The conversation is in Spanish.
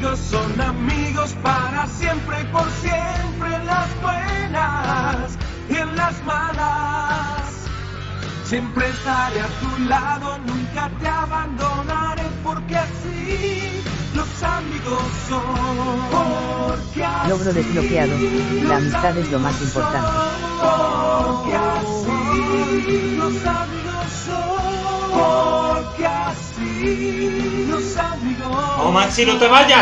amigos son amigos para siempre y por siempre en las buenas y en las malas. Siempre estaré a tu lado, nunca te abandonaré porque así los amigos son. Porque así Logro desbloqueado. La amistad es lo más importante. Porque así los amigos son. Porque así los amigos ¡Oh, Maxi, no te vayas!